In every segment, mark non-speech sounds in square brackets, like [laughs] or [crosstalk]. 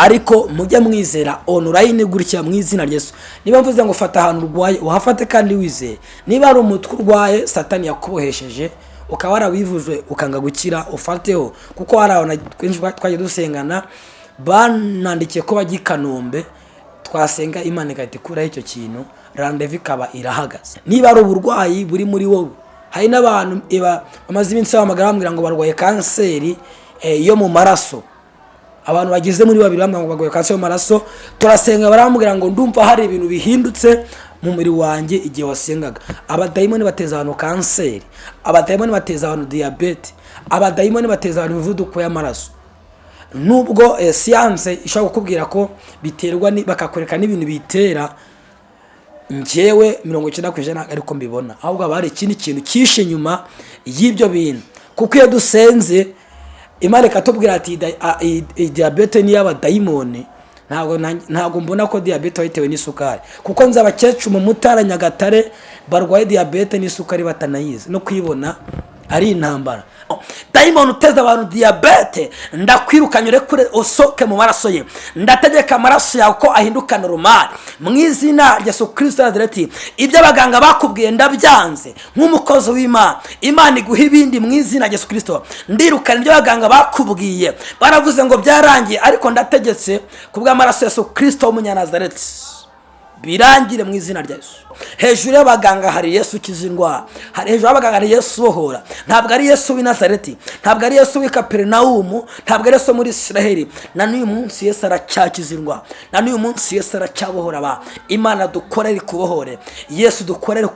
ariko mujye mwizera onorayini gutya mu izina ryesu niba mvuze ngo fata ahantu urwaye uhafate kandi wizeye niba ari umutwe urwaye satani yakubohesheje ukaba warawivuje ukanga gukira ufateho. Kuko hari abantu twinshi twagiye dusengana banandikiye ko bajya i kanombe twasenga imana igahita ikuraho icyo kintu randevu ikaba irahagaze. Niba ari uburwayi buri muri wowe hari n'abantu bamaze iminsi bahamagara bambwira ngo barwaye kanseri eh, yo mu maraso. Abantu bagize muri babiri bambwira ngo barwaye kanseri yo mu maraso turasenga barambwira ngo ndumva hari ibintu bihindutse mu mubiri wanjye igihe wasengaga. Abadayimoni bateza abantu kanseri abadayimoni bateza abantu diyabete abadayimoni bateza abantu imivuduko y'amaraso. Nubwo eh, siyanse ishobora kukubwira ko biterwa bakakwereka n'ibintu bitera njyewe mirongo icyenda ku ijana ariko mbibona. Ahubwo haba hari ikindi kintu cyishe inyuma y'ibyo bintu. Kuko iyo dusenze imana ikatubwira ati "Da- a- i- i- diyabete ni iy'abadayimoni ntabwo na- ntabwo mbona ko diyabete wayitewe n'isukari. Kuko nzi abakecuru mu mutara nyagatare barwaye diyabete n'isukari batanayizi. No kuyibona ari intambara. Oh, dayimoni uteza abantu diyabete ndakwirukanye urekure usohoke mu maraso ye. Ndategeka amaraso yawe ko ahinduka normal mu izina rya yesu kirisito nazareti ibyo abaganga bakubwiye ndabyanze nk'umukozi w'imana. Imana iguha ibindi mu izina rya yesu kirisito ndirukana ibyo abaganga bakubwiye. Baravuze ngo byarangiye ariko ndategetse ku bw'amaraso ya yesu kirisito w'umunyanazareti birangire mu izina rya yesu. Hejuru y'abaganga hari yesu ukiza indwara hari hejuru y'abaganga hari yesu ubohora ntabwo ari yesu w'i nazareti ntabwo ari yesu w'i kaperinawumu ntabwo ari yesu muri isiraheli. Na n'uyu munsi yesu aracyakiza indwara na n'uyu munsi yesu aracyabohora abantu imana dukorere kubohore yesu dukorere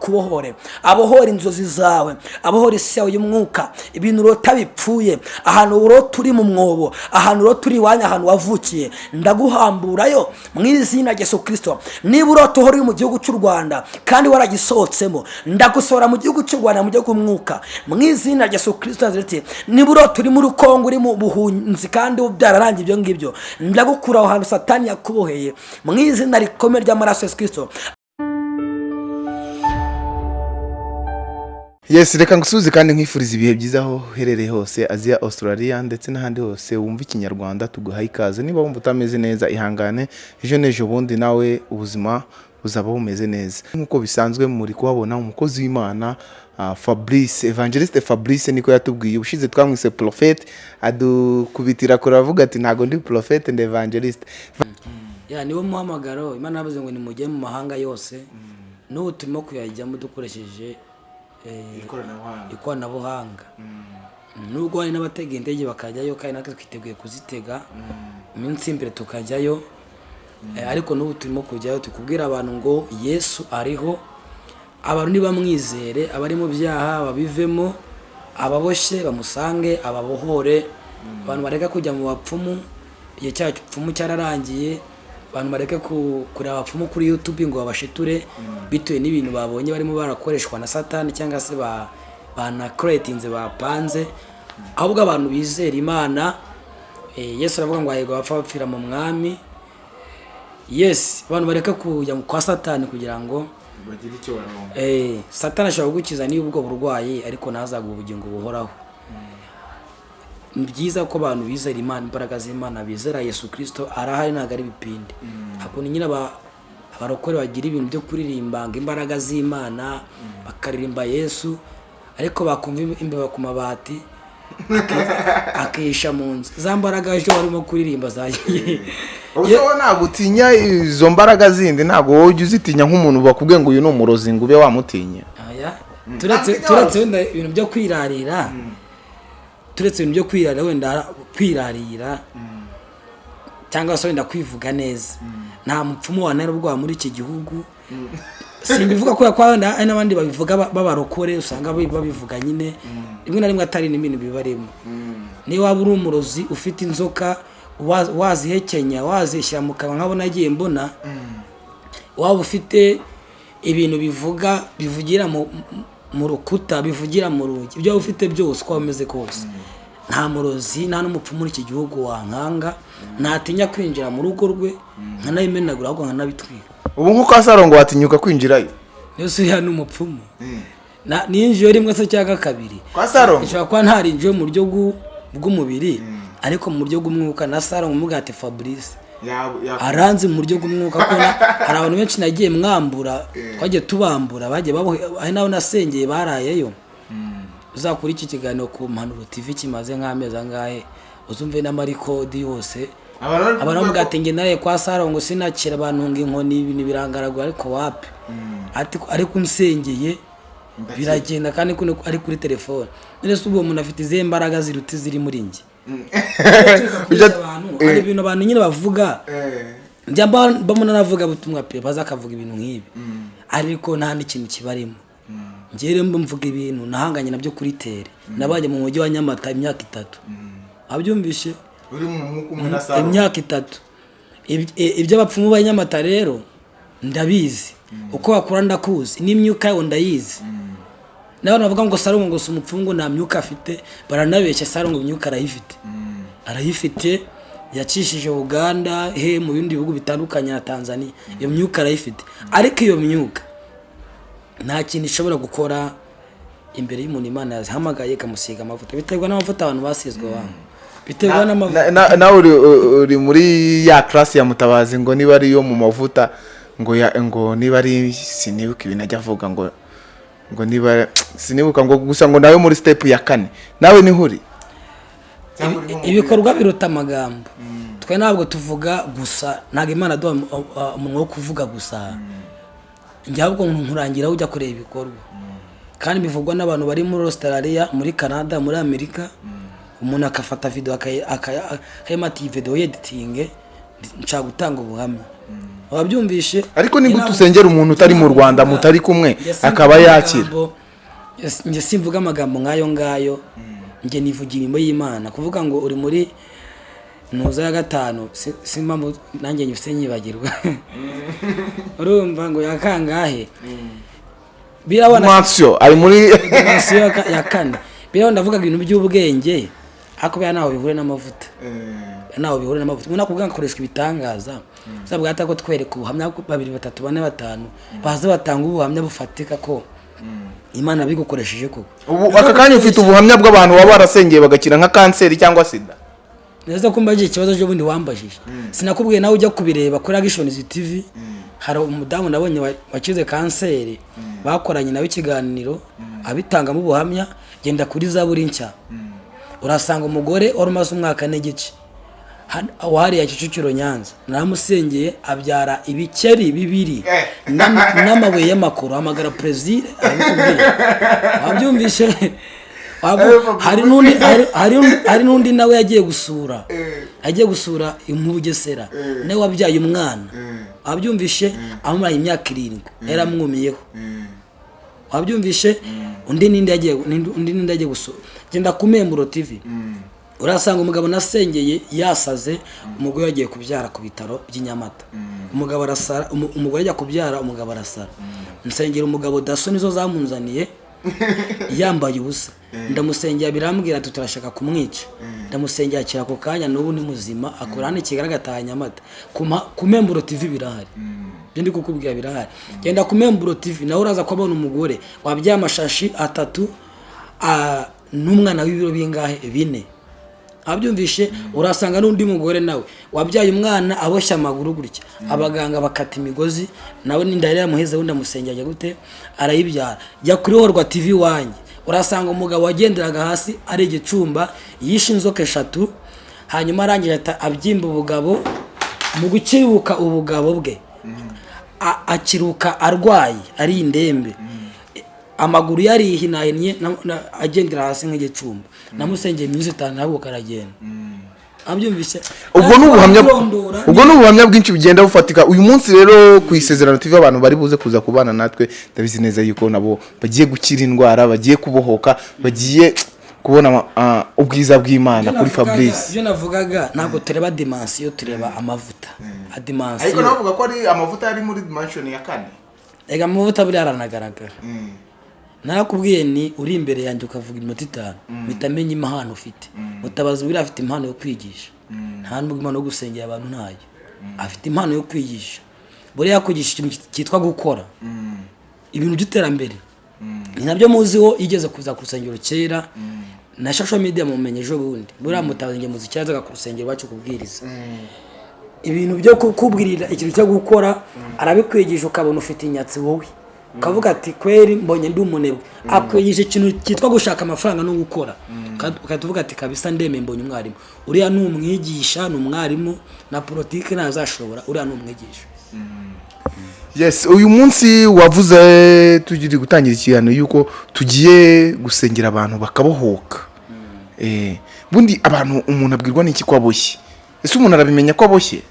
kubohore. Abohora inzozi zawe. Abohora isi yawe y'umwuka. Ibintu urota bipfuye. Ahantu urota uri mu mwobo. Ahantu urota uri iwanyu ahantu wavukiye. Ndaguhamburayo mu izina rya yesu kirisito niba urota uhora uri mu gihugu cy'u rwanda kandi waragisohotsemo ndagusohora mu gihugu cy'u rwanda mu gihugu mwuka mu izina rya yesu kirisito nazareti niba urota uri muri kongo uri mu buhunzi kandi byararangiye ibyo ngibyo ndagukura aho hantu satani yakuboheye. Mu izina rikomeye ry'amaraso ya yesu yes reka ngusubize kandi nkwifuriza ibihe byiza aho uherereye hose aziya australia ndetse n'ahandi hose wumva ikinyarwanda tuguhaye ikaze. Niba wumva utameze neza ihangane ejo n'ejo bundi nawe ubuzima buzaba bumeze neza. Nk'uko bisanzwe muri kuhabona umukozi w'imana ah, fabrice evangeliste fabrice niko yatubwiye. Ubushize twamwise profete adukubitira kure avuga ati ntabwo ndi profete ndi evangeliste ya niwo muhamagaro. Imana yavuze ngo nimujye mu mahanga yose. N'ubu turimo kuyajyamo dukoresheje ikoranabuhanga nubwo hari n'abatega indege bakajyayo kandi natwe twiteguye kuzitega iminsi imbere tukajyayo Eh, ariko n'ubu turimo kujyayo tukubwira abantu ngo yesu ariho abantu nibamwizere abari mu byaha babivemo ababoshye bamusange ababohore. Abantu bareka kujya mu bapfumu igihe cyapfumu cyararangiye abantu bareke ku- kureba abapfumu kuri youtube ngo babashiture bitewe n'ibintu babonye barimo barakoreshwa na satani cyangwa se ba banakoretinze bapanze ahubwo abantu bizera imana eh, yesu aravuga ngo hahirwa abapfa bapfira mu mwami. Yes abantu bareka kujya kwa satani kugira ngo bagira icyo baronka eh, satani ashobora kugukiza niba ubwo burwayi ariko ntazaguha ubugingo buhoraho. Ni byiza ko abantu bizera imana imbaraga z'imana bizera yesu kirisito arahari ntabwo ari ibipindi hakuntu nyine aba- abarokore bagira ibintu byo kuririmba ngo imbaraga z'imana bakaririmba yesu ariko bakumva im- imbeba ku mabati aki- [laughs] akihisha mu nzu. Za mbaraga ejo barimo kuririmba zagiye ubwo wowe ntabwo utinya izo mbaraga zindi? Ntabwo wowe ujya uzitinya nk'umuntu bakubwiye ngo uyu ni umurozi ngo ube wamutinya turetse wenda ibintu byo kwirarira. Turetse ibintu byo kwirarira wenda kwirarira cyangwa se wenda kwivuga neza. Nta mupfumu wanera ubwoba muri iki gihugu. Simbivuga kubera ko wenda hari n'abandi babivuga ba- b'abarokore usanga babi- babivuga nyine. Rimwe na rimwe atari n'ibintu bibarimo niba waba uri umurozi ufite inzoka wa- wazihekenya wazishyira mu kanwa nk'abo nagiye mbona waba ufite ibintu bivuga bivugira mu rukuta bivugira mu rugi. Ibyo waba ufite byose uko waba umeze kose. Nta murozi nta n'umupfumu muri iki gihugu wankanga. Ntatinya kwinjira mu rugo rwe nkanabimenagura ahubwo nkanabitwika. Ubu nk'uko asarongo watinyuka kwinjirayo. Yose uriya ni umupfumu ninjiye rimwe se cyangwa kabiri. Kwa sarongo ishobora kuba ntarinjiye mu buryo bw'u- bw'umubiri ariko mu buryo bw'umwuka. Na saro umubwira ati fabrice Aranzi mu buryo bw'umwuka kuko na- hari abantu benshi nagiye mwambura twagiye tubambura bagiye babohe hari n'abo nasengeye barayeyo. Uzakura iki kiganiro ku mpanuro tv kimaze nk'amezi angahe? Uzumve n'amarikodi yose. Abantu bavuga ati nge naraye kwa saro ngo sinakira abantu ngo inkoni ibintu birangaragura ariko wapi? Ati- ariko unsengeye biragenda kandi ari kuri telefone. None se ubwo umuntu afite izihe mbaraga ziruta iziri muri njye? Hari ibintu abantu nyine bavuga. Eh, njya mba- mbona navuga butumwa pe baza akavuga ibintu nk'ibi. Ariko nta n'ikintu kibarimo. Njyewe rero mba mvuga ibintu nahanganye na byo kuri tere. Nabajya mu mujyi wa nyamata imyaka itatu. Abyumvishe imyaka itatu. Iby'abapfumu ba nyamata rero ndabizi. Uko bakura ndakuzi. N'imyuka yawo ndayizi. N'abantu bavuga ngo sarongo ngo si umupfungu nta myuka afite. Baranabeshya sarongo imyuka arayifite. Arayifite yacishije uganda he mu bindi bihugu bitandukanye na tanzania. Iyo myuka arayifite. Ariko iyo myuka nta kintu ishobora gukora imbere y'umuntu imana yazihamagaye ikamusiga amavuta. Biterwa n'amavuta abantu basizwe abantu. Biterwa n'amavuta. Na- na- nawe uri uri muri ya class ya mutabazi ngo niba ari iyo mu mavuta ngo niba ari sinibuka ibintu ajya avuga ngo ngo niba sinibuka ngo gusa ngo nawe muri step ya kane. Nawe ni ho uri Ibi- ibikorwa biruta amagambo. Twe ntabwo tuvuga gusa ntabwo imana aduha um- uh, umunwa wo kuvuga gusa. Njye ahubwo nkurangira ujya kureba ibikorwa. Kandi bivugwa n'abantu bari muri australia muri canada muri amerika umuntu akafata video akayi- akaya- akayimata iyi video yeditinge nshaka gutanga ubuhamya. Wabyumvishe ariko ni Njye gute ntabwo- usengera umuntu utari mu rwanda mutari kumwe? Akaba yakira. njye simvuga amagambo nk'ayo ngayo. Njye nivugira imirimo y'imana. Kuvuga ngo uri muri ntuza ya gatanu si- impamvu nanjye nyifite nyibagirwa. [laughs] Urumva ngo ya kangahe? Birabona mwansiyo ari muri dimensiyo ya ka- ya kane. Birabona ndavuga ibintu by'ubwenge ariko bya ntaho bihure n'amavuta. Ntaho bihure n'amavuta. Umuntu akubwira ngo akoreshwa ibitangaza. Uzabwira ati ko twereka ubuhamya babiri batatu bane batanu baza batanga ubuhamya bufatika ko imana bigukoresheje koko. Ubu aka kanya ufite ubuhamya bw'abantu baba barasengeye bagakira nka kanseri cyangwa sida? Neza ko mbajije ikibazo cy'ubundi wambajije. Sinakubwiye nawe ujya kubireba kuri agishonizi tv. Hari umudamu nabonye wa- wakize kanseri. Bakoranye nawe ikiganiro abitangamo ubuhamya genda kuri zaburi nshya. Urasanga umugore wari umaze umwaka n'igice Wahariye kicukiro nyanza. Naramusengeye abyara ibikeri bibiri. N'ama- n'amabuye y'amakoro. Hamagara perezida arabikubwira wabyumvishe Wabu- hari n'undi nawe yagiye gusura. Yagiye gusura mu bugesera nawe wabyaye umwana. Wabyumvishe amumara imyaka irindwi. Yaramwumiyeho wabyumvishe undi n'indi yagiye gusura genda ku memburo tv urasanga umugabo nasengeye yasaze umugore yagiye kubyara ku bitaro by'i Nyamata umugabo arasara umu- umugore ajya kubyara umugabo arasara. Nsengera umugabo daso nizo zamunzaniye [laughs] yambaye ubusa. Ndamusengera birambwira ati turashaka kumwica. Ndamusengera akira ako kanya n'ubu ni muzima akora hano i kigali agataha nyamata. Ku memburo tv birahari. Ibyo ndi kukubwira birahari? Genda ku memburo tv. Nawe uraza kubona umugore wabyaye amashashi atatu n'umwana w'ibiro bingahe? Bine. Abyumvishe urasanga n'undi mugore nawe. Wabyaye umwana aboshye amaguru gutya. Abaganga bakata imigozi nawe n'inda yari yamuheze wundi amusengera gute? Arayibyara. Jya kuri horwa tv wanjye. Urasanga umugabo wagenderaga hasi ari igicumba yishe inzoka eshatu hanyuma arangije ahita abyimba ubugabo mu gukiruka ubugabo bwe. Akiruka arwaye ari indembe. Amaguru yarihinahinnye na- na- agendera hasi nk'igicumba. Namusengeye iminsi itanu ntabwo aragenda abyumvise. Ubwo ni ubuhamya ubwo ni ubuhamya bwinshi bugenda bufatika. Uyu munsi rero ku isezerano tv abantu bari buze kuza kubana natwe ndabizi neza yuko nabo bagiye gukira indwara bagiye kubohoka bagiye kubona ah, ubwiza bw'imana kuri fabrice. ibyo navugaga ntabwo tureba dimansiyo tureba amavuta. Adimansiyo bavuga ko ari amavuta ari muri dimension ya kane? Reka amavuta buriya aranagaragara. Narakubwiye ni uri imbere yanjye ukavuga iminota itanu. Mpita menya impano ufite. Mutabazi buriya afite impano yo kwigisha. Nta nubwo impano yo gusengera abantu ntayo. Afite impano yo kwigisha. Buriya yakwigisha ikintu cyitwa gukora. Ibintu by'iterambere. Ni na byo muziho igeze kuza ku rusengero kera. Na social media mumenye ejo bundi. Buriya mutabazi njye muzi cyazaga ku rusengero iwacu kubwiriza. Ibintu byo kukubwirira ikintu cyo gukora arabikwigisha ukabona ufite inyatsi wowe. Ukavuga ati kweri mbonye ndi umunebwe akwigisha ikintu cyitwa gushaka amafaranga no gukora. Ukahita uvuga ati kabisa ndemeye mbonye umwarimu. Uriya ni umwigisha ni umwarimu na politiki ntazashobora. Uriya ni umwigisha. Yes uyu munsi wavuze tugiri gutangira ikiganiro yuko tugiye gusengera abantu bakabohoka. Eh, bundi abantu umuntu abwirwa n'iki ko aboshye? Ese umuntu arabimenya ko aboshye?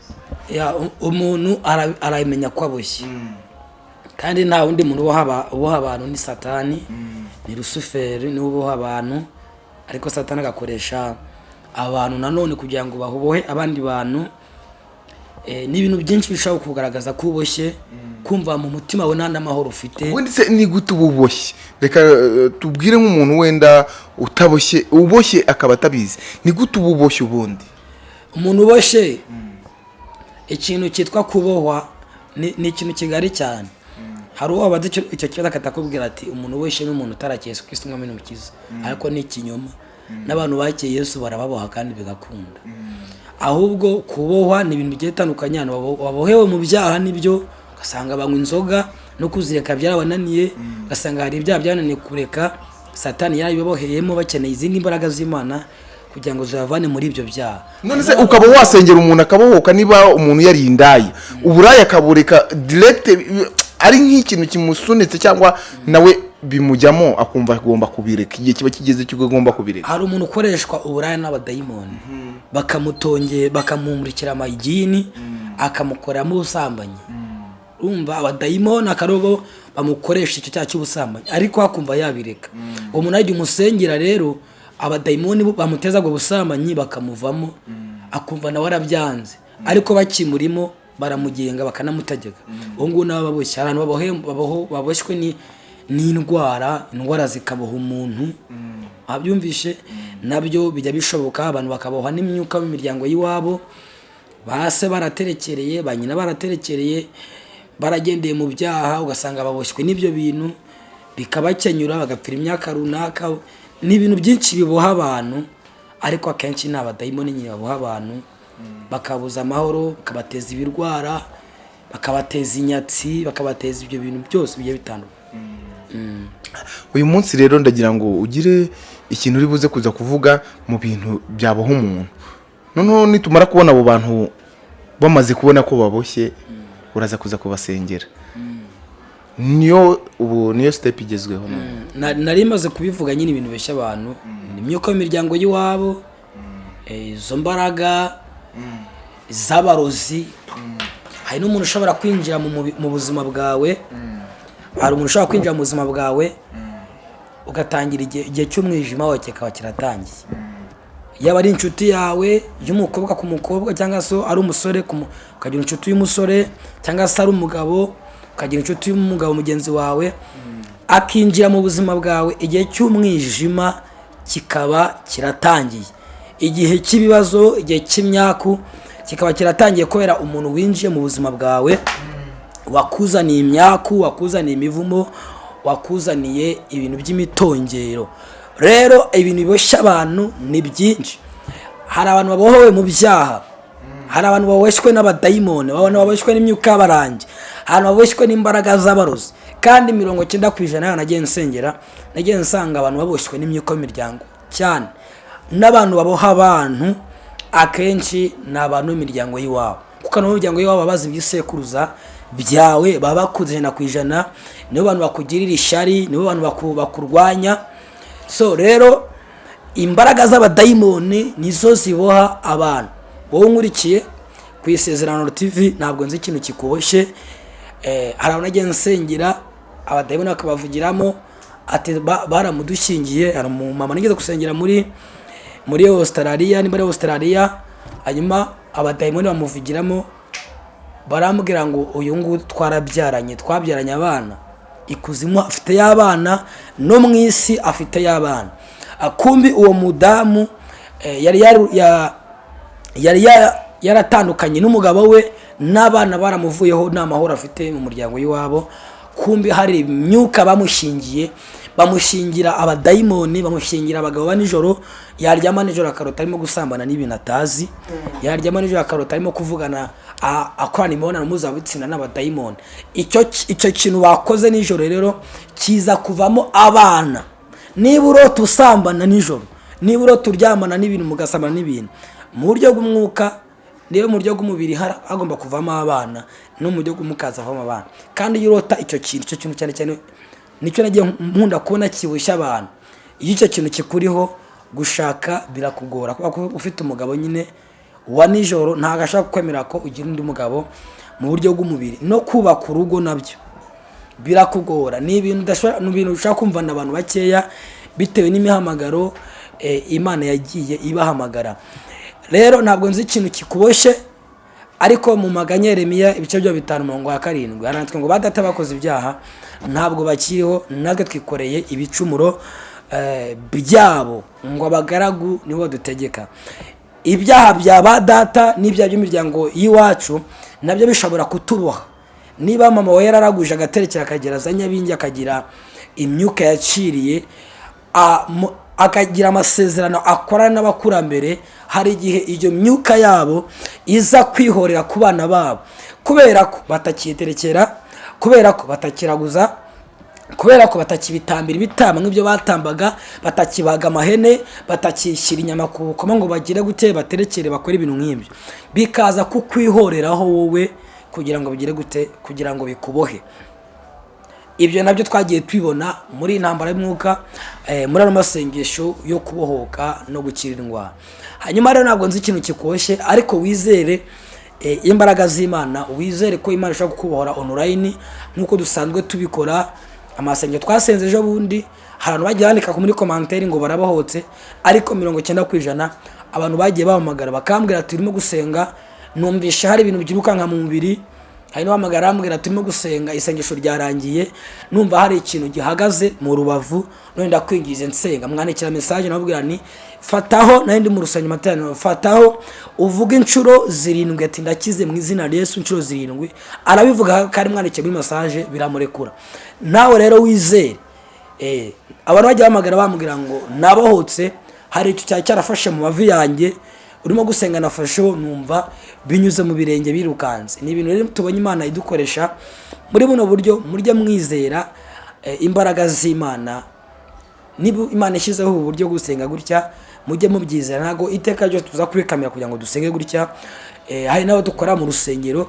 Umuntu ara- aramenya ko aboshye. Kandi nta wundi muntu uboha aba- uboha abantu ni satani ni rusuferi ni we uboha abantu ariko satani agakoresha abantu nanone kugira ngo babohe abandi bantu. Eh, ni ibintu byinshi bishobora kugaragaza ko uboshye kumva mu mutima we nta n'amahoro ufite. Ubundi se ni gute uba uboshye? Reka eh, tubwire nk'umuntu wenda utaboshye uboshye akaba atabizi. Ni gute uba uboshye ubundi? Umuntu uboshye? Ikintu cyitwa kubohwa ni ikintu kigari cyane. Hari uwo wabaza icyo kibazo akatakubwira ati umuntu uboshye ni umuntu utarakeye Yesu Kristo umwami n'umukiza. Ariko ni ikinyoma. N'abantu bakeye Yesu barababoha kandi bigakunda. Ahubwo kubohwa ni ibintu bigiye bitandukanye. Babohewe mu byaha ni byo ugasanga banywa inzoga no kuzireka byarabananiye ugasanga hari ibyaha byananiye kureka satani yarabiboheyemo bakeneye izindi mbaraga z'imana kugira ngo zibavane muri ibyo byaha. None se ukaba wasengera umuntu akabohoka niba umuntu yari indaya. Uburaya akabureka direct ari nk'ikintu kimusunitse cyangwa nawe bimujyamo akumva agomba kubireka. Igihe kiba kigeze cyo agomba kubireka. Hari umuntu ukoreshwa uburaya n'abadayimoni. Bakamutongera bakamumurikira amayigini akamukoreramo ubusambanyi. Urumva abadayimoni akarobo bamukoresha icyo cyaha cy'ubusambanyi. Ariko akumva yabireka. Uwo muntu ajya umusengera rero abadayimoni bamuteza ubwo busambanyi bakamuvamo. Akumva nawe arabyanze. Ariko bakimurimo baramugenga bakanamutegeka. Ubu ngubu nabo baboshye. Abantu baboshywe ni- n'indwara indwara zikaboha umuntu. Abyumvishe? Nabyo bijya bishoboka abantu bakabohwa n'imyuka mu miryango y'iwabo. Base baraterekereye ba nyina baraterekereye baragendeye mu byaha ugasanga baboshywe n'ibyo bintu bikabakenyura bagapfira imyaka runaka. Ni ibintu byinshi biboha abantu ariko akenshi ni abadayimoni nyine baboha abantu. Bakabuza amahoro bakabateza ibirwara bakabateza inyatsi bakabateza ibyo bintu byose bigiye bitandukanye. Uyu munsi rero ndagira ngo ugire ikintu uri buze kuza kuvuga mu bintu byaboha umuntu. Noneho nitumara kubona abo bantu bamaze kubona ko baboshye uraza kuza kubasengera. Niyo ubu niyo sitepu igezweho. Nari maze kubivuga nyine ibintu beshya abantu. Ni imyuka y'imiryango y'iwabo eh, izo mbaraga z'abarozi. Hari n'umuntu ushobora kwinjira mu buzima bwawe. Hari umuntu ushobora kwinjira mu buzima bwawe ugatangira igihe cy'umwijima wawe kikaba kiratangiye. Yaba ari inshuti yawe y'umukobwa ku mukobwa cyangwa se ari umusore ukagira inshuti y'umusore cyangwa se ari umugabo ukagira inshuti y'umugabo mugenzi wawe akinjira mu buzima bwawe igihe cy'umwijima kikaba kiratangiye. Igihe cy'ibibazo igihe cy'imyaku kikaba kiratangiye kubera umuntu winjiye mu buzima bwawe wakuzaniye imyaku wakuzaniye imivumo wakuzaniye ibintu by'imitongero. Rero ibintu biboshya abantu ni byinshi. Hari abantu babohowe mu byaha. Hari abantu baboshywe n'abadayimoni abantu baboshywe n'imyuka y'abarangi abantu baboshywe n'imbaraga z'abarozi. Kandi mirongo icyenda ku ijana nagiye nsengera nagiye nsanga abantu baboshywe n'imyuka y'imiryango cyane. N'abantu baboha abantu akenshi ni abantu b'imiryango y'iwabo. Kuko abantu b'imiryango y'iwabo baba bazi ibisekuruza byawe baba bakuze ijana ku ijana nibo bantu bakugirira ishyari nibo bantu baku- bakurwanya. So rero imbaraga z'abadayimoni nizo ziboha abantu. Wowe unkurikiye ku isezerano tv ntabwo nzi ikintu kikuboshye Eh, hari abantu nagiye nsengera abadayimoni bakabavugiramo ati ba- baramudushingiye hari umumama nigeze gusengera muri muri Australia ni muri Australia hanyuma abadayimoni bamuvugiramo barambwira ngo uyu nguyu twarabyaranye twabyaranye abana. Ikuzimu afite y'abana no mu isi afite y'abana. Akumbi uwo mudamu eh, yari yari ya- yaratandukanye n'umugabo we n'abana baramuvuyeho nta mahoro afite mu muryango w'iwabo. Kumbi hari imyuka bamushingiye bamushingira abadayimoni bamushingira abagabo ba nijoro yaryama nijoro akarota arimo gusambana n'ibintu atazi yaryama nijoro akarota arimo kuvugana akorana imibonano mpuzabitsina n'abadayimoni. Icyo kintu bakoze nijoro rero kiza kuvamo abana. Niba urota usambana nijoro niba urota uryamana n'ibintu mugasambana n'ibintu mu buryo bw'umwuka niba mu buryo bw'umubiri hagomba kuvamo abana no mu buryo bw'umwuka hazavamo abana. Kandi iyo urota icyo kintu icyo kintu cyane cyane ni cyo nagiye nkunda kubona kibushya abantu. Iyo icyo kintu kikuriho gushaka birakugora. Kubera ko ufite umugabo nyine wa nijoro ntabwo ashaka kwemera ko ugira undi mugabo mu buryo bw'umubiri. No kubaka urugo na byo birakugora. Ni ibintu ushobora kumva na abantu bakeya bitewe n'imihamagaro eh, imana yagiye ibahamagara. Rero ntabwo nzi ikintu kikuboshye ariko mu maganya Yeremiya ibice byo bitanu mirongo ya karindwi haranditswe ngo badata bakoze ibyaha ntabwo bakiriho natwe twikoreye ibicumuro eh, byabo ngo abagaragu nibo dutegeka. Ibyaha bya ba data n'ibyaha by'imiryango y'iwacu na byo bishobora kutuboha. Niba mama we yararaguje agaterekera akagera za nyabingi akagira imyuka yaciriye akagira amasezerano akorana n'abakurambere hari igihe iyo myuka yabo iza kwihorera ku bana babo. Kubera ko batakiterekera kubera ko batakiraguza kubera ko batakibitambira ibitama nk'ibyo batambaga batakibaga amahene batakishyira inyama ku bukoma ngo bagire gute baterekere bakore ibintu nk'ibyo. Bikaza kukwihoreraho wowe kugira ngo bigire gute kugira ngo bikubohe. Ibyo na byo twagiye tubibona muri iyi ntambara y'umwuka eh, muri ano masengesho yo kubohoka no gukira indwara hanyuma rero ntabwo nzi ikintu kikoshye ariko wizere eh, imbaraga z'imana wizere ko imana ishobora kukubohora online nk'uko dusanzwe tubikora amasengero twasenze ejo bundi hari abantu bagiye bandika muri komanteri ngo barabohotse ariko mirongo icyenda ku ijana abantu bagiye bahamagara bakambwira ati turimo gusenga? Numvishe hari ibintu byirukanka mu mubiri hari n'uhamagara arambwira turimo gusenga isengesho ryarangiye numva hari ikintu gihagaze mu rubavu none ndakwingize nsenga. Mwandikira mesaje nababwira ni fataho nari ndi mu rusengero materaniro fataho uvuga inshuro zirindwi. Ati ndakize mu izina Yesu inshuro zirindwi. Arabivuga ari mwandikiye muri mesaje biramurekura. Nawe rero wizere eh, abantu bajya bahamagara bambwira ngo nabohotse hari icyo cyari cyarafashe mu mavi yanjye urimo gusenga nafasheho numva binyuze mu birenge birukanze ni ibintu rero tubonye imana idukoresha muri buno buryo murye mwizera eh, imbaraga z'imana. Niba imana ishyizeho ubu buryo gusenga gutya mujye mubyizera. Ntabwo iteka ryose tuza kubikamera kugira ngo dusenge gutya Eh, hari n'abo dukora mu rusengero.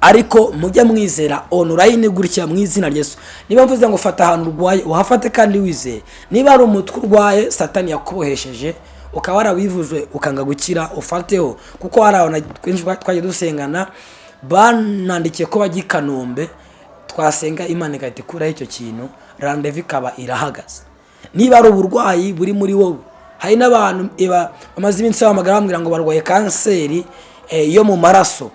Ariko mujye mwizera online gutya mu izina rya Yesu. Niba mvuze ngo fata ahantu urwaye uhafate kandi wizeye niba ari umutwe urwaye satani yakubohesheje ukaba warawivujwe ukanga gukira ufateho. Kuko hari abantu twinshi twagiye dusengana banandikiye ko bajya i kanombe twasenga imana igahita ikuraho icyo kintu randevu ikaba irahagaze. Niba ari uburwayi buri muri wowe hari n'abantu bamaze iminsi bahamagara bambwira ngo barwaye kanseri eh, yo mu maraso.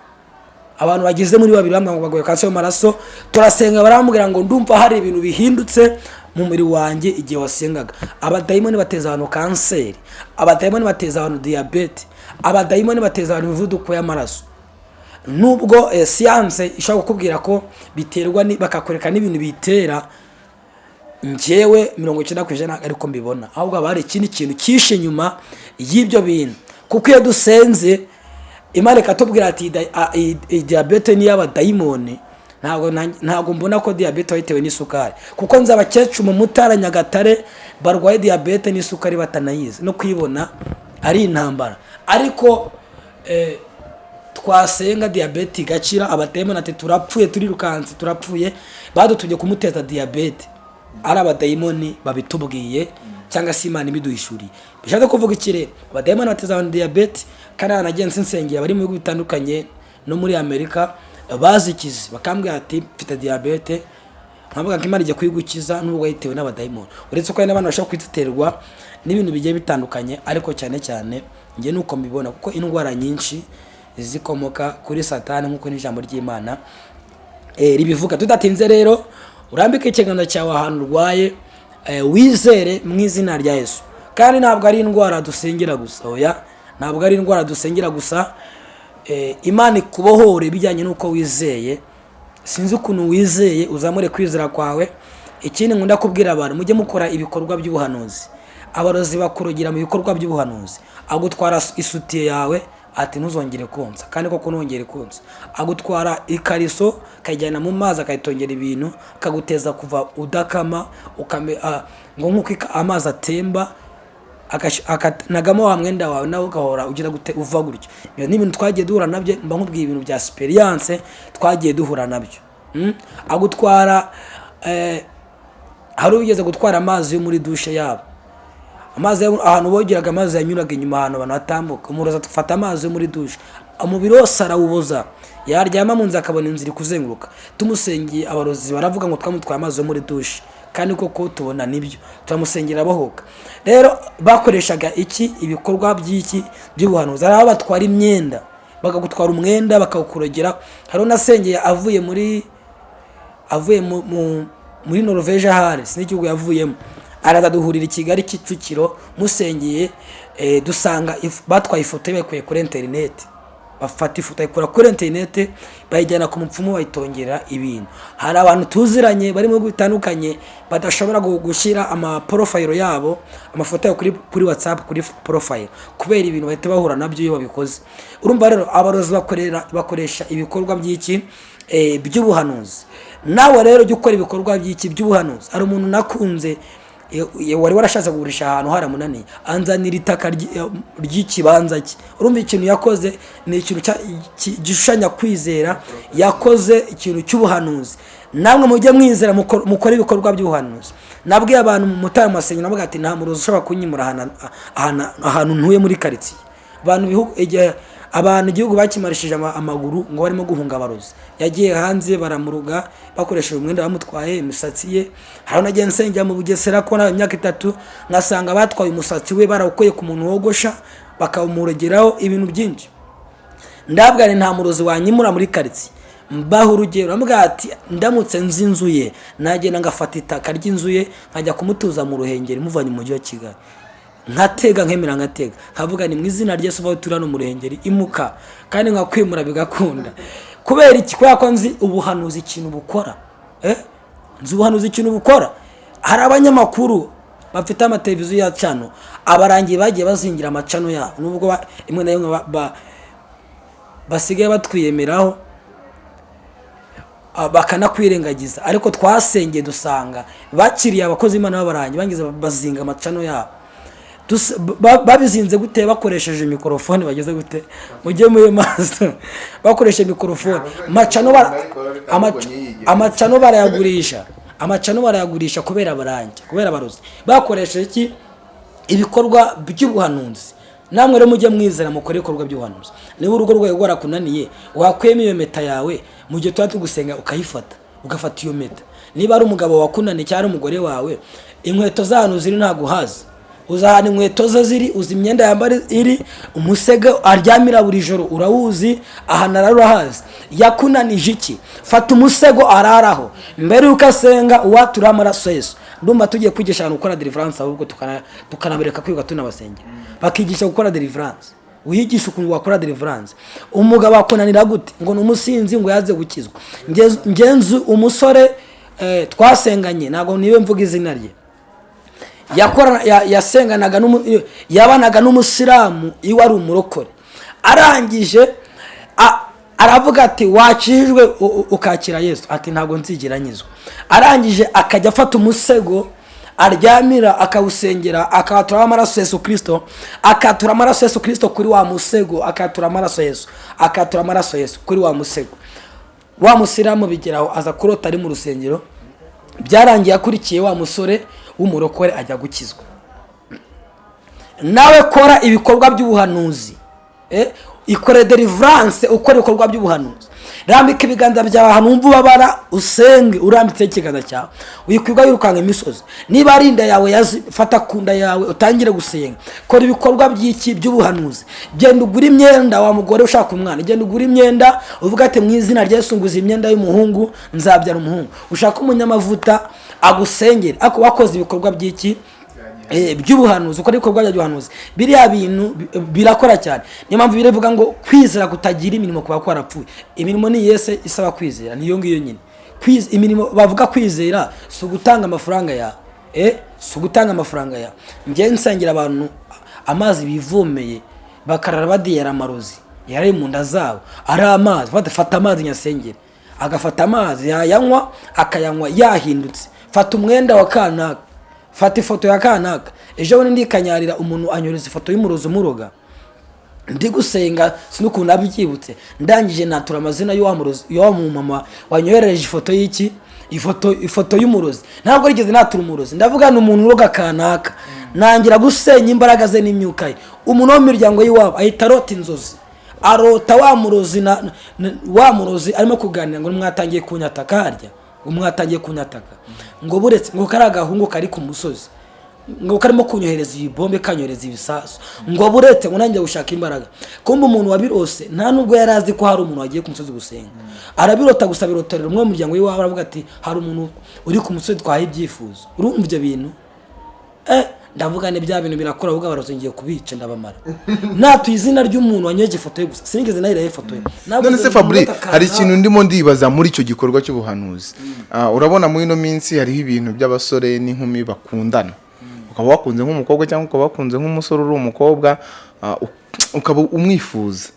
Abantu bageze muri babiri bambwira ngo barwaye kanseri yo mu maraso turasenga barambwira ngo ndumva hari ibintu bihindutse mu mubiri wanjye igihe wasengaga. Abadayimoni bateza abantu kanseri abadayimoni bateza abantu diyabete abadayimoni bateza abantu imivuduko y'amaraso. Nubwo eh, siyanse ishobora kukubwira ko biterwa bakakwereka n'ibintu bitera njyewe mirongo icyenda ku ijana ariko mbibona. Ahubwo haba hari ikindi kintu cyishe inyuma y'ibyo bintu. Kuko iyo dusenze imana ikatubwira ati "Da- a- i- i- diyabete ni iy'abadayimoni. Ntabwo na- ntabwo mbona ko diyabete wayitewe n'isukari. Kuko nzi abakecuru mu mutara nyagatare barwaye diyabete n'isukari batanayizi. No kuyibona ari intambara. Ariko eh, twasenga diyabete igakira abadayimoni ati turapfuye turirukanse turapfuye badutumye kumuteza diyabete ari abadayimoni babitubwiye cyangwa se imana ibiduhishuriye. Bishatse kuvuga ikirere abadayimoni bateza abantu diyabete kandi hanagiye nsengera bari mu bihugu bitandukanye no muri amerika bazikize bakambwira ati mfite diyabete nkavuga ko imana igiye kuyigukiza n'ubwo yitewe n'abadayimoni. Uretse ko hari n'abantu bashobora kuyiterwa n'ibintu bigiye bitandukanye ariko cyane cyane njye nuko mbibona kuko indwara nyinshi zikomoka kuri satani nk'uko n'ijambo ry'imana eh, ribivuga. Tudatinze rero urambike ikiganza cyawe ahantu urwaye eh, wizere mu izina rya yesu. Kandi ntabwo ari indwara dusengera gusa oya ntabwo ari indwara dusengera gusa imana ikubohore bijyanye n'uko wizeye. Sinzi ukuntu wizeye uzamure kwizera kwawe. Ikindi nkunda kubwira abantu mujye mukora ibikorwa by'ubuhanuzi. Abarozi bakurugira mu bikorwa by'ubuhanuzi. Agutwara isutiye yawe ati ntuzongere konsa. Kandi koko ntongere konsa. Agutwara ikariso akayijyana mu mazi akayitongera ibintu akaguteza kuva udakama ukame ah, ngo nk'uko amazi atemba akanagamo wa mwenda wawe nawe ugahora ugira gute uva gutyo ibyo ni ibintu twagiye duhura na byo mba nkubwiye ibintu bya superiyanse twagiye duhura na byo Mm? agutwara eh, hari ugeze gutwara amazi yo muri dushe yabo. Amazi ahantu bogeraga amazi yanyuraga inyuma ahantu abantu batambuka. Umurozi afata amazi yo muri dushe. Umubiri wose arawuboza. Yaryama mu nzu akabona inzira iri kuzenguruka. Tumusengeye abarozi baravuga ngo twamutwaye amazi yo muri dushe. Kandi koko tubona ni byo. Turamusengera abohoka rero bakoreshaga iki? Ibikorwa by'iki? By'ubuhanuzi. Hari aho batwara imyenda bakagutwara umwenda bakawukurogera. Hari unasengeye avuye muri avuye mu- mu- muri Norvège ahari sinzi igihugu yavuyemo. Araza duhurira i Kigali Kicukiro musengeye eh, dusanga batwaye ifoto ye bayikuye kuri interineti. Bafata ifoto bayikura kuri interineti bayijyana ku mupfumu bayitongera ibintu. Hari abantu tuziranye bari mu bihugu bitandukanye badashobora gu- gushyira amaporofayiro yabo amafoto yabo kuri, whatsapp kuri porofayiro kubera ibintu bahita bahura na byo iyo babikoze. Urumva rero abarozi bakoresha ibikorwa by'iki? Eh, by'ubuhanuzi. Nawe rero jya ukora ibikorwa by'iki? By'ubuhanuzi. Hari umuntu nakunze wari warashatse kugurisha ahantu haramunaniye. Anzanira itaka eh, ry'ikibanza cye urumva ikintu yakoze ni ikintu gishushanya kwizera. Yakoze ikintu cy'ubuhanuzi. Namwe mujye mwizera mukor- mukore ibikorwa by'ubuhanuzi. Nabwiye abantu mu mutara masengo navuga ati nta murozi ushobora kunyimura ahantu- ntuye muri karitsiye. Abantu ibihugu igihe abantu igihugu bakimarishije ama- amaguru ngo barimo guhunga abarozi. Yagiye hanze baramuruga bakoresheje umwenda bamutwaye imisatsi ye. Hari nagiye nsengera mu bugesera ko nawe imyaka itatu ngasanga batwaye umusatsi we barawukuye ku muntu wogosha bakawumurogeraho ibintu byinshi. Ndabwira nta murozi wanyimura muri karitsiye. Mbaho urugero ambwira ati ndamutse nzi inzu ye nagenda ngafata itaka ry'inzu ye nkajya kumutuza mu ruhengeri muvanye mu mujyi wa kigali. Nkatega nkemera nkatega nkavuga ni mu izina ry'Yesu uvaho turi hano mu ruhengeri imuka. Kandi nkakwimura bigakunda. Kubera iki? Kubera ko nzi ubuhanuzi ikintu bukora. Eh? nzi ubuhanuzi ikintu bukora. Hari abanyamakuru bafite amateleviziyo ya cano abarangiye bagiye bazingira amacano yabo. Nubwo rimwe na ba- basigaye batwiyemeraho ah, bakanakwirengagiza ariko twasengeye dusanga bakiriye abakozi b'imana b'abarangi bangiza bazinga amacano yabo. Babizinze gute? Bakoresheje mikorofone bageze gute? Mujye muri maso. Bakoresheje mikorofone amacano barayagurisha. Amacano barayagurisha kubera abarangi kubera abarozi. Bakoresheje iki ibikorwa by'ubuhanuzi. Namwe rero mujye mwizera mukore ibikorwa by'ubuhanuzi. Niba urugo rwawe rwarakunaniye wakwema iyo meta yawe mu gihe tuba tugusenga ukayifata ugafata iyo meta. Niba ari umugabo wakunaniye cyangwa ari umugore wawe inkweto z'ahantu ziri ntabwo uhazi. Uzi ahantu inkweto ze ziri uzi imyenda yambara iri umusego aryamira buri joro urawuzi ahantu arara urahazi yakunanije iki? Fata umusego araraho. Mbere y'uko asenga uwatura amaraso yesu. Ndumva tugiye kwigisha abantu gukora deliverance ahubwo tukana- tukanabereka kwiga tunabasengera bakigisha gukora deliverance. Wiyigisha ukuntu wakora deliverance. Umugabo akunanira gute? Ngo ni umusinzi ngo yaze gukizwa. Nge- ngenzi umusore eh, twasenganye. Ntabwo ni we mvuga izina rye. Yasenganaga yabanaga n'umusilamu iwe ari umurokore. Arangije aravuga ati wakijijwe ukakira yesu. Ati ntabwo nzigera nyizwa. Arangije akajya afata umusego aryamira akawusengera akatura amaraso yesu kirisito akatura amaraso yesu kirisito kuri wa musego akatura amaraso yesu akatura amaraso yesu kuri wa musego. Wa musilamu bigeraho aza kurota ari mu rusengero. Byarangiye akurikiye wa musore w'umurokore ajya gukizwa nawe kora ibikorwa by'ubuhanuzi eh? Ikore deliverance ukora ibikorwa by'ubuhanuzi. Rambika ibiganza byawe ahantu wumva ubabara usenge urambitseho ikiganza cyawe. Wikwirwa wirukanka imisozi. Niba ari inda yawe fata ku nda yawe utangire gusenga. Kora ibikorwa by'iki by'ubuhanuzi. Genda ugura imyenda wa mugore ushaka umwana. Genda ugura imyenda uvuga ati mu izina rya Yesu nguze imyenda y'umuhungu nzabyara umuhungu. Ushaka umunyamavuta agusengere. Ariko wakoze ibikorwa by'iki Eh, by'ubuhanuzi ukora ibikorwa by'ubuhanuzi biriya bintu bi- birakora cyane. Niyo mpamvu biravuga ngo kwizera kutagira imirimo kuba kwarapfuye imirimo ni yese isaba kwizera niyo ngiyo nyine. Imirimo bavuga kwizera si ugutanga amafaranga yawe eh si ugutanga amafaranga yawe njye nsengera abantu amazi bivomeye bakarara badiyara amarozi. Yari mu nda zabo. Ari amazi. Fata fata amazi nyasengere agafata amazi yayanywa akayanywa yahindutse. Fata umwenda wa kanaka. Fata ifoto ya kanaka ejo bundi ndikanyarira umuntu anyoreza ifoto y'umurozi umuroga. Ndi gusenga sinukuntu nabyibutse ndangije natura amazina y'uwa mumama wanyoherereje ifoto y'iki? Ifoto ifoto y'umurozi. Ntabwo rigeze natura umurozi. Ndavuga ni umuntu uroga kanaka nangira gusenya imbaraga ze n'imyuka ye. Umuntu wo mu miryango y'iwabo ahita arota inzozi. Arota wa murozi arimo kuganira ngo mwatangiye kunyataka harya ngo mwatangiye kunyataka ngo buretse ngo kari agahungu kari ku musozi. Ngo karimo kunyohereza ibibombe kanyohereza ibisasu. Ngo buretse ngo nanjye gushaka imbaraga. Kumbe umuntu wabirose nta nubwo yari azi ko hari umuntu wagiye ku musozi gusenga. Arabirota gusa birotorera umwe mu muryango w'iwabo aravuga ati hari umuntu uri ku musozi twahaye ibyifuzo. Urumva ibyo bintu? Eh ndavuga ni bya bintu birakora ahubwo abarozi ngiye kubica ndabamara. [laughs] Natuye izina ry'umuntu wanyoheje ifoto ye gusa sinigeze nayiraho ifoto ye. None se fabri hari ikintu ndimo ndibaza muri icyo gikorwa cy'ubuhanuzi. Ah, urabona muri ino minsi hariho ibintu by'abasore n'inkumi bakundana. Ukaba wakunze nk'umukobwa cyangwa ukaba wakunze nk'umusore uri umukobwa ah, ukaba umwifuza.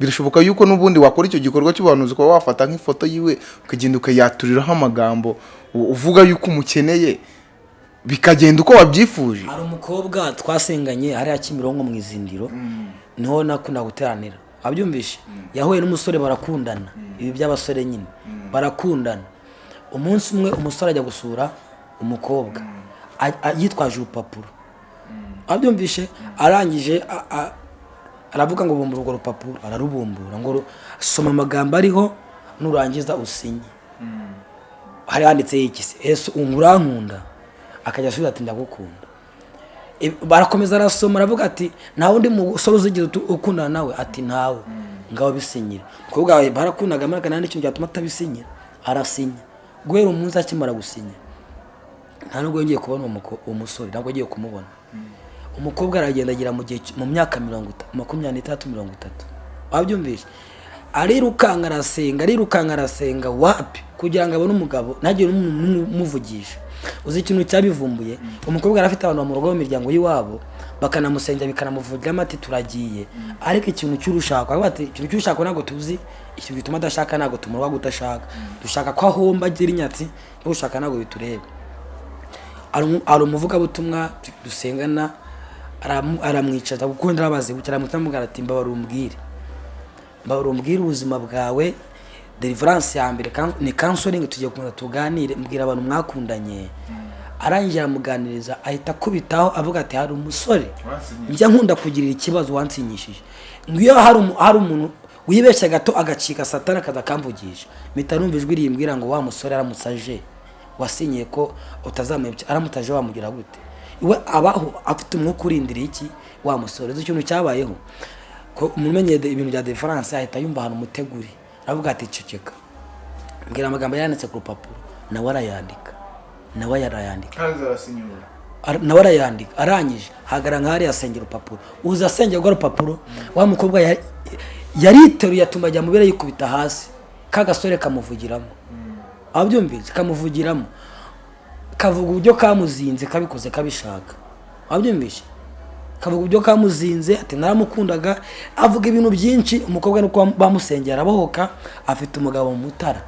Birashoboka yuko n'ubundi wakora icyo gikorwa cy'ubuhanuzi ukaba wafata nk'ifoto yiwe ukagenda ukayaturiraho amagambo uvuga yuko umukeneye. Bikagenda uko wabyifuje. Hari umukobwa twasenganye hariya kimironko mu izindiro ni ho nakunda guteranira. Wabyumvishe yahuye n'umusore barakundana. Ibi by'abasore nyine. Barakundana. Umunsi umwe umusore ajya gusura umukobwa. Yitwaje urupapuro. Wabyumvishe arangije aravuga ngo bumbura urwo rupapuro. Ararubumbura ngo soma amagambo ariho nurangiza usinye. Hari handitseho iki se? Ese urankunda akajya asubiza ati ndagukunda. Barakomeza arasoma aravuga ati nta wundi musore uzigera ukundana nawe? Ati ntawe. Ngaho bisinyira. Wawe barakundaga maraka nta n'ikintu cyatuma atabisinyira. Arasinya. Guhera umunsi akimara gusinya. Nta nubwo yongeye kubona uwo musore ntabwo agiye kumubona. Umukobwa aragenda agera mu myaka mirongo itatu makumyabiri n'itandatu mirongo itatu. Wabyumvise? Arirukanka arasenga arirukanka arasenga wapi? Kugira ngo abone umugabo ntagire n'umuntu umuvugisha uzi ikintu cyabivumbuye? Umukobwa yari afite abantu bamuroga mu miryango y'iwabo bakanamusengera bikanamuvugiramo ati turagiye. Ariko ikintu cy'urushako ikintu cy'urushako ntabwo tuzi ikintu gituma adashaka ntabwo tumuroga gudashaka dushaka ko ahomba agira inyatsi no gushaka ntabwo bitureba. Hari umu- hari umuvugabutumwa dusengana aramwicaza kuko ndabazi gutya aramutambwira ati mbabara umbwire. Mbabara umbwire ubuzima bwawe deliverance ya mbere ni counseling tugiye kuza tuganire mbwira abantu mwakundanye. Arangije aramuganiriza ahita akubitaho avuga ati hari umusore njya nkunda kugirira ikibazo wansinyishije. Ngo iyo hari umu- hari umuntu wibeshya gato agacika satani akaza akamvugisha mpita numva ijwi rimbwira ngo wa musore aramutse aje wasinyiye ko utazamuyobya aramutse aje wamugira gute? We abaho afite umwuka urindiriye iki? Wa musore. Ikintu cyabayeho ko umumenye de- ibintu bya defaranse ahita yumva ahantu umuteguri aravuga ati ceceka. Mbwira amagambo yanditse ku rupapuro. Nawe arayandika. Nawe arayandika. Ara- nawe arayandika. Arangije hagara nka hariya asengera urupapuro. Uza asengera urwo rupapuro wa mukobwa ya- yariteruye atuma ajya mubere yikubita hasi. Ka gasore kamuvugiramo. Ababyumvise kamuvugiramo. Kavuga uburyo kamuzinze kabikoze kabishaka. Wabyumvise kavuga uburyo kamuzinze ati naramukundaga avuga ibintu byinshi umukobwa nuko bamusengera arabohoka afite umugabo mu mutara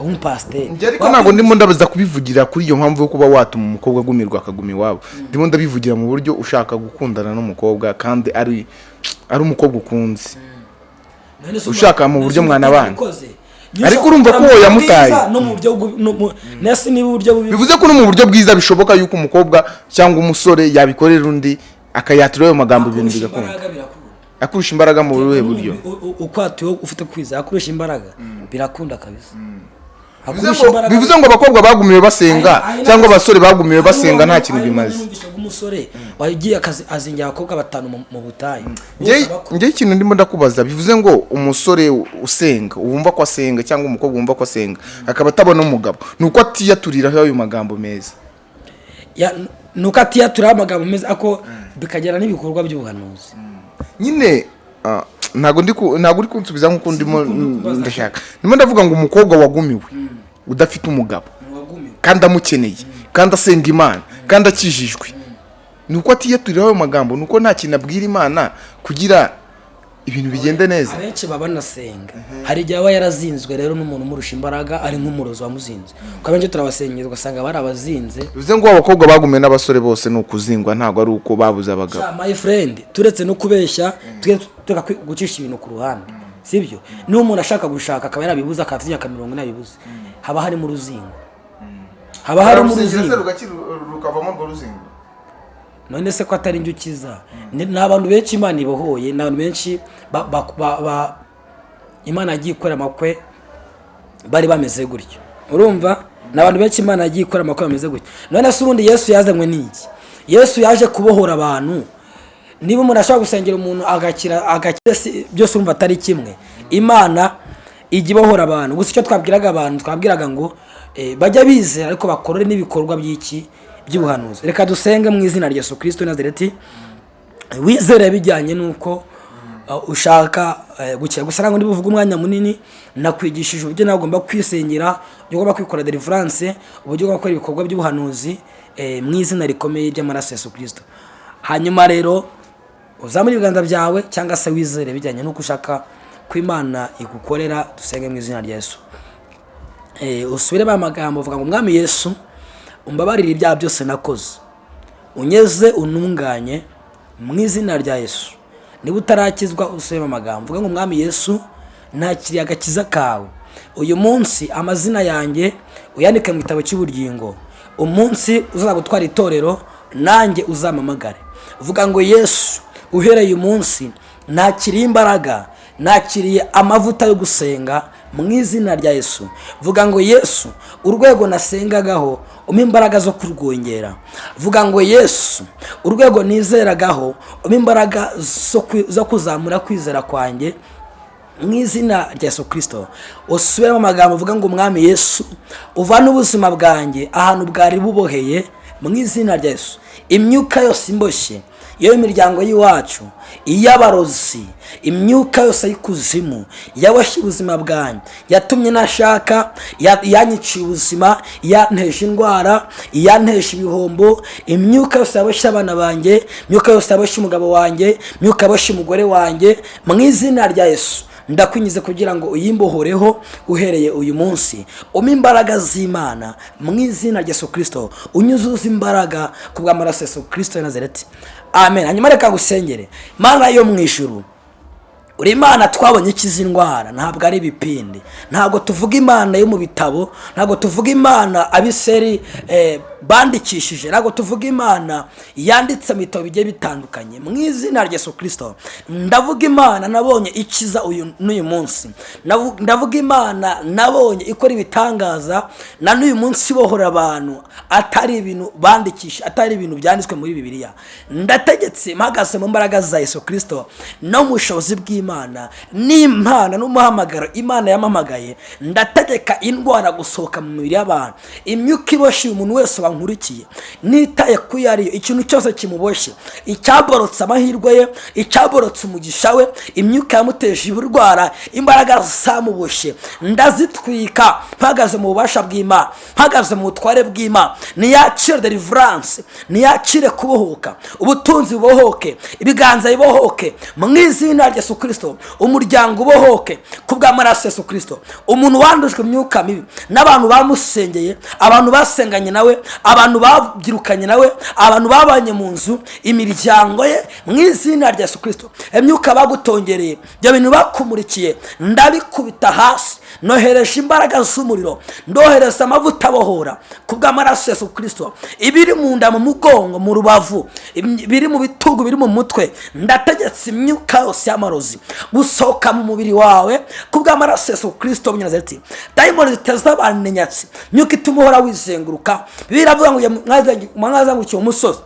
w'umupasiteri ariko ntabwo ndimo ndabaza kubivugira kuri iyo mpamvu yo kuba watuma umukobwa agumirwa akaguma iwabo ndimo ndabivugira mu buryo ushaka gukundana n'umukobwa kandi ari ari umukobwa ukunze ushaka mu buryo none se mwana umuntu bana. ubikoze. Ariko urumva ko buryo yamutaye. bivuze ko no mu buryo bwiza bishoboka yuko umukobwa cyangwa umusore yabikorera undi akayatura ayo magambo ibintu bigakunda akurusha imbaraga mu buhe buryo? U- u- uko atuye ufite kwizera akurusha imbaraga birakunda kabisa. Bivuze ngo- bivuze ngo abakobwa bagumiwe basenga cyangwa abasore bagumiwe basenga nta kintu bimaze. umusore wagiye akazi azingira abakobwa batanu mu- butayu. Njye- Bose abakunda. njye ikintu ndimo ndakubaza bivuze ngo umusore usenga wumva ko asenga cyangwa umukobwa wumva ko asenga akaba atabona umugabo. Ni uko atiyaturiraho ayo magambo meza. Nuko atiyaturaho amagambo meza ako bikagera n'ibikorwa by'ubuhanuzi. Nyine ah, ntabwo ndi ku- ntabwo uri kunsubiza nk'uko ndimo ndashaka. Ndimo ndavuga ngo umukobwa wagumiwe udafite umugabo. Kandi amukeneye kandi asenga imana kandi akijijwe. Ni uko atiyaturiraho ayo magambo. Ni uko nta kintu abwira imana kugira ibintu bigende neza. Abenshi baba banasenga. Hari igihe aba yarazinzwe rero n'umuntu umurusha imbaraga ari nk'umurozi wamuzinze. Kuko abenshi turabasengera ugasanga bari abazinze. Bivuze ngo abakobwa bagumiwe n'abasore bose ni ukuzingwa ntabwo ari uko babuze abagabo. My friend turetse no kubeshya kwi- gucisha ibintu ku ruhande. Sibyo? Niba umuntu ashaka gushaka akaba yarabibuze akaba afite imyaka mirongo ine abibuze. Haba harimo uruzingo. Haba harimo uruzingo. rukavamo urwo ruzingo. None se ko atari njye ukiza. Ni abantu benshi imana ibohoye ni abantu benshi imana yagiye ikora amakwe bari bameze gutyo. Urumva? Ni abantu benshi imana yagiye ikora amakwe bameze gutyo. None se ubundi yesu yazanywe n'iki? Yesu yaje kubohora abantu. Niba umuntu ashobora gusengera umuntu agakira agakira byose urumva atari kimwe. Imana ijya ibohora abantu. Gusa icyo twabwiraga abantu twabwiraga ngo eh, bajya bizera ariko bakorere n'ibikorwa by'iki? By'ubuhanuzi. Reka dusenge mu izina rya yesu kirisito nazareti. Wizere bijyanye n'uko uh, ushaka uh, gukira. Gusa ntabwo ndi buvuge umwanya munini. Nakwigishije uburyo nawe ugomba kwisengera uburyo ugomba kwikora deliverance uburyo ugomba gukora ibikorwa by'ubuhanuzi eh, mu izina rikomeye ry'amaraso ya yesu kirisito hanyuma rero uzamure ibiganza byawe cyangwa se wizere bijyanye n'uko ushaka ko imana igukorera dusenge mu izina rya yesu. Eh, usubiremo amagambo uvuga ngo mwami yesu umbabarire ibyaha byose nakoze. Unyeze ununganye mu izina rya yesu. Niba utarakizwa usubiremo amagambo. Uvuga ngo mwami yesu ntakiriye agakiza kawe. Uyu munsi amazina yanjye uyandike mu gitabo cy'ubugingo. Umunsi uzaza gutwara itorero nanjye uzamamagare. Uvuga ngo yesu uhereye uyu munsi ntakiriye imbaraga nakiriye amavuta yo gusenga mu izina rya yesu. Vuga ngo yesu urwego nasengagaho umpa imbaraga zo kurwongera. Vuga ngo yesu urwego nizeragaho umpa imbaraga zo kuzamura kwizera kwanjye. Mu izina rya yesu kirisito usubiremo amagambo uvuga ngo umwami yesu uvane ubuzima bwanjye ahantu bwari buboheye. Mu izina rya yesu. Imyuka yose imboshye iyo imiryango y'iwacu iy'abarozi imyuka yose y'ikuzimu yaboshye ubuzima bwanjye yatumye nashaka ya- yanyiciye ubuzima yanteje indwara yanteje ibihombo. Imyuka yose yaboshye abana banjye imyuka yose yaboshye umugabo wanjye imyuka yaboshye umugore wanjye mu izina rya yesu. Ndakwinjiza kugira ngo uyimbohoreho uhereye uyu munsi. Umpe imbaraga z'imana mu izina rya yesu kirisito unyuzuza imbaraga ku bw'amaraso yesu kirisito ya nazareti. Amen. Hanyuma reka gusengere mana yo mu ijuru. Imana twabonye ikiza indwara ntabwo ari ibipindi. Ntabwo tuvuga imana yo mu bitabo ntabwo tuvuga imana abiseri eh, bandikishije ntabwo tuvuga imana yanditse mu bitabo bigiye bitandukanye. Mu izina rya yesu ndavuga imana nabonye ikiza uyu n'uyu munsi. Ndavuga imana nabonye ikora ibitangaza na n'uyu munsi ibohora abantu atari ibintu bandikisha atari ibintu byanditswe muri bibiliya. Ndategetse mpagaze mu mbaraga za yesu kirisito no mu bushobozi bw'imana. N'impana n'umuhamagaro imana yamamagaye ndategeka indwara gusohoka mu mibiri y'abantu. Imyuka iboshye umuntu wese wankurikiye. Nitaye ku yo ariyo. Ikintu cyose kimuboshye. Icyaborotse amahirwe ye icyaborotse umugisha we imyuka yamuteje uburwara imbaraga zamuboshye. Ndazitwika. Mpagaze mu bubasha bw'imana mpagaze mu butware bw'imana niyakire deliverance. Niyakire kubohoka. Ubutunzi bubohoke. Ibiganza bibohoke. Mu izina rya yesu kirisito umuryango ubohoke ku bw'amaraso yesu kirisito umuntu wandujwe imyuka mibi n'abantu bamusengeye abantu basenganye nawe abantu babyirukanye nawe abantu babanye mu nzu imiryango ye mu izina rya yesu kirisito imyuka bagutongereye ibyo bintu bakumurikiye ndabikubita hasi. Nohereje imbaraga z'umuriro ndohereza amavuta abohora ku bw'amaraso ya kirisito ibiri mu nda mu mugongo mu rubavu ibiri mu bitugu biri mu mutwe ndategetse imyuka yose y'amarozi gusohoka mu mubiri wawe ku bw'amaraso ya kirisito w'umunyazareti dayimoni ziteza abantu inyatsi imyuka ituma uhora wizenguruka biravuga ngo mwazangukiye umusozi.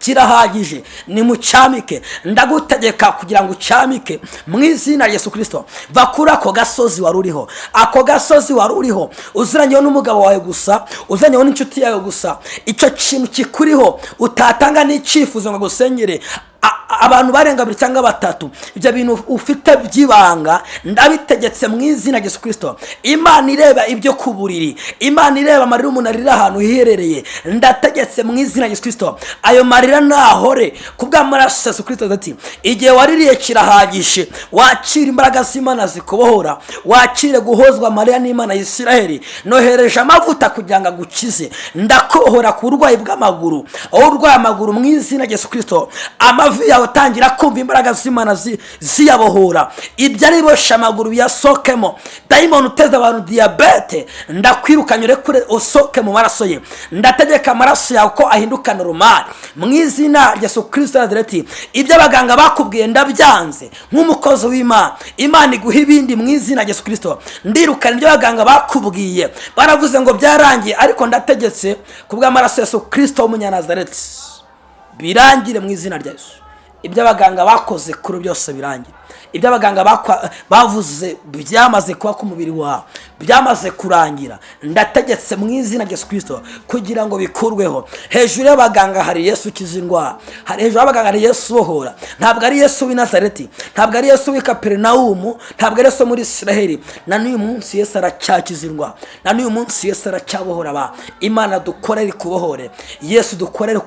Kirahagije nimucyamike. Ndagutegeka kugira ngo ucyamike. Mu izina rya yesu kirisito va kuri ako gasozi wari uriho. Ako gasozi wari uriho uziranyeho n'umugabo wawe gusa uziranyeho n'inshuti yawe gusa. Icyo kintu kikuriho utatanga n'icyifuzo ngo agusengere a- abantu barenga babiri cyangwa batatu. Ibyo bintu ufite by'ibanga ndabitegetse mu izina yesu kirisito imana ireba ibyo ku buriri. Imana ireba amarira umuntu arira ahantu hiherereye. Ndategetse mu izina yesu kirisito ayo marira nahore ku bw'amaraso yesu kirisito ati igihe waririye kirahagije wakira imbaraga z'imana zikubohora wakire guhozwa amarira n'imana ya isiraheli nohereje amavuta kugira ngo agukize. Ndakohora ku burwayi bw'amaguru. Aho urwaye amaguru mu izina yesu kirisito amavi yawe utangira kumva imbaraga z'imana zi- ziyabohora. Ibyo ari boshe amaguru biyasohokemo dayimoni uteza abantu diyabete ndakwirukanye urekure usohoke mu maraso ye. Ndategeka amaraso yawe ko ahindukana urumari mu izina rya yesu kirisito yazireti ibyo abaganga bakubwiye ndabyanze. Nk'umukozi w'imana. Imana iguha ibindi mu izina rya yesu kirisito ndirukana ibyo abaganga bakubwiye. Baravuze ngo byarangiye ariko ndategetse ku bw'amaraso ya yesu kirisito w'umunyanazareti birangire mu izina rya yesu. Ibyo abaganga bakoze kuri byose birangire. Ibyo abaganga bavuze byamaze kuba ku mubiri wawe byamaze kurangira. Ndategetse mu izina rya kirisito kugira ngo bikurweho. Hejuru y'abaganga hari yesu ukiza indwara hejuru y'abaganga hari yesu ubohora ntabwo ari yesu w'i nazareti ntabwo ari yesu w'i kaperinawumu ntabwo ari yesu muri isiraheli na n'uyu munsi yesu aracyakiza indwara na n'uyu munsi yesu aracyabohora abantu imana dukorere ikubohore yesu dukorere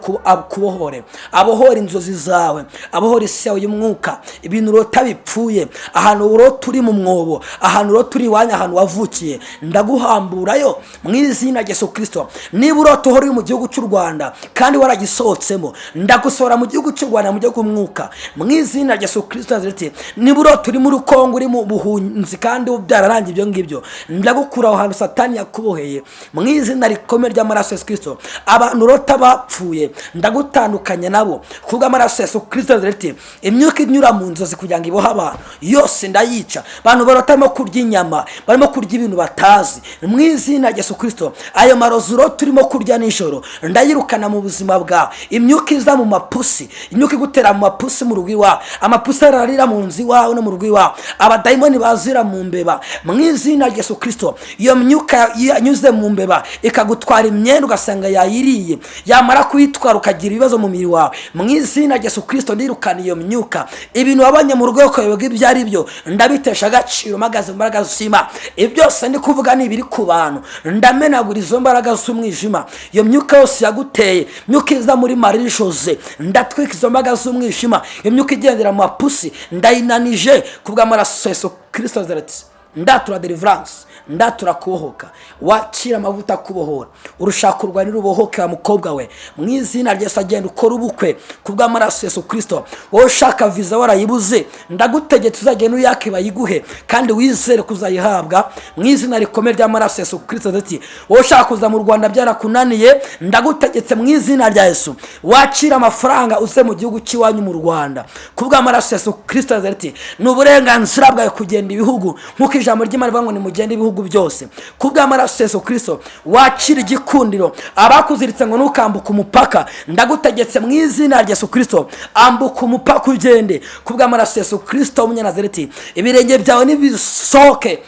kubohore. Abohora inzozi zawe abohora isi yawe y'umwuka ibintu urota bipfuye ahantu urota uri mu mwobo ahantu urota uri iwanyu ahantu wavukiye ndaguhamburayo mu izina yesu kirisito niba urota uhora uri mu gihugu cy'u rwanda kandi waragisohotsemo ndagusohora mu gihugu cy'u rwanda mu gihugu umwuka mu izina yesu kirisito nazareti niba urota uri muri kongo uri mu buhunzi kandi byararangiye ibyo ngibyo ndagukura aho hantu satani yakuboheye. Mu izina rikomeye ry'amaraso ya yesu kirisito abantu urota bapfuye ndagutandukanya nabo. Kubw'amaraso yesu kirisito nazareti imyuka inyura mu nzozi kugira ngo ibohe. Abantu yose ndayica. Abantu barimo kurya inyama barimo kurya ibintu batazi. Mu izina yesu kirisito ayo marozi urota urimo kurya nijoro. Ndayirukana mu buzima bwawe imyuka iza mu mapusi imyuka igutera mu mapusi mu rugo iwawe amapusi ararira mu nzu iwawe no mu rugo iwawe abadayimoni bazira mu mbeba. Mu izina yesu kirisito iyo myuka yanyuze mu mbeba ikagutwara imyenda ugasanga yayiriye. Yamara kuyitwara ukagira ibibazo mu mubiri wawe. Mu izina yesu kirisito ndirukana iyo myuka. Ibintu wabonye mu rugo ukayoberwa ibyo ari byo ndabitesha agaciro mpagaze mu mbaraga z'imana ibi byose ndi kuvuga ni ibiri ku bantu. Ndamenagura izo mbaraga z'umwijima. Iyo myuka yose yaguteye myuka iza muri marie jose ndatwika izo mbaraga z'umwijima. Iyo myuka igendera mu mapusi ndayinanije ku bw'amaraso yesu kirisito zeretse ndatura deliverance ndatura kubohoka. Wakira amavuta akubohora urushaka urwanira ubohoke wa mukobwa we. Mu izina rya agenda ukora ubukwe ku bw'amaraso yesu kirisito wowe ushaka viza warayibuze ndagutegetse uzagenda uyake bayiguhe kandi wizere kuzayihabwa mu izina rikomeye ry'amaraso ya yesu kirisito ndetse wowe ushaka kuza mu rwanda byarakunaniye ndagutegetse mu izina rya yesu. Wakira amafaranga uze mu gihugu cy'iwanyu mu rwanda. Ku bw'amaraso yesu kirisito ndetse ni uburenganzira bwawe kugenda ibihugu nk'uko ijambo ry'imana rivuga ngo nimugende ibihugu byose. Ku bw'amaraso yesu kirisito wakira igikundiro. Abakuziritse ngo ntukambuke umupaka. Ndagutegetse mu izina rya yesu kirisito ambuka umupaka ugende. Ku bw'amaraso yesu kirisito w'umunyanazareti ibirenge byawe nibisohoke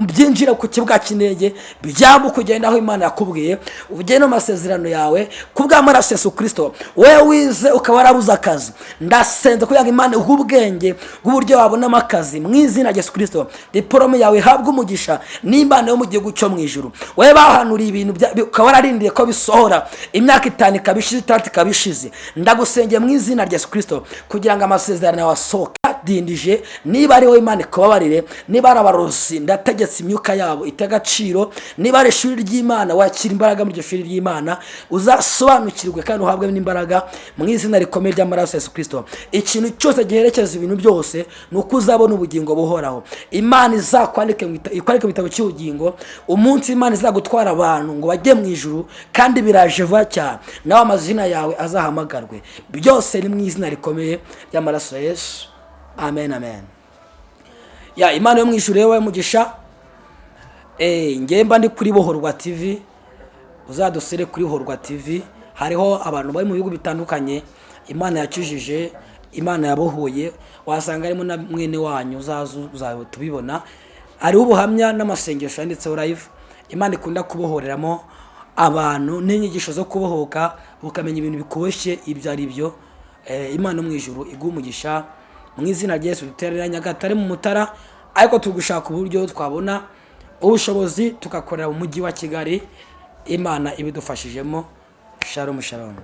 byinjire ku kibuga cy'indege byambuka ugenda aho imana yakubwiye. Ugende mu masezerano yawe. Ku bw'amaraso yesu kirisito wowe wize ukaba warabuze akazi. Ndasenze kugira ngo imana ubwenge bw'uburyo wabonamo akazi. Mu izina rya yesu kirisito diporome yawe ihabwe umugisha n'impano yo mu gihugu cyo mu ijuru. Wowe bahanuriye ibintu ukaba wararindiriye ko bisohora. Imyaka itanu ikaba ishize itandatu ikaba ishize. Ndagusengeye mu izina rya kirisito kugira ngo amasezerano yawe asohoke. Dindije niba ari wowe imana ikubabarire niba ari abarozi ndategetse imyuka yabo ite agaciro. Niba ari ishuri ry'imana wakira imbaraga muri iryo shuri ry'imana uzasobanukirwe kandi uhabwe n'imbaraga mu izina rikomeye ry'amaraso ya yesu kirisito ikintu cyose giherekeza ibintu byose ni uko uzabona ubugingo buhoraho. Imana gita- ikwandike mu gitabo cy'ubugingo umunsi imana izagutwara abantu ngo bajye mu ijuru kandi biraje vuba cyane. Nawe amazina yawe azahamagarwe. Byose ni mu izina rikomeye ry'amaraso ya yesu. Amen amen. Ya imana yo mu ijuru yewe mugisha eh ngemba ndi kuri bohorwa tv uzadusire kuri horwa tv hariho abantu bari mu bihugu bitandukanye. Imana yakijije imana yabohoye. Wasanga harimo na mwene wanyu uzaza tubibona hariho ubuhamya n'amasengesho yanditseho live. Imana ikunda kubohoreramo abantu n'inyigisho zo kubohoka ukamenya ibintu bikuboshye ibyo ari byo. Eh, imana mu ijuru iguha umugisha mu izina rya yesu duterera nyagatare mu mutara ariko turi gushaka uburyo twabona ubushobozi tugakorera mu mujyi wa kigali. Imana ibidufashijemo. Sharomu sharomu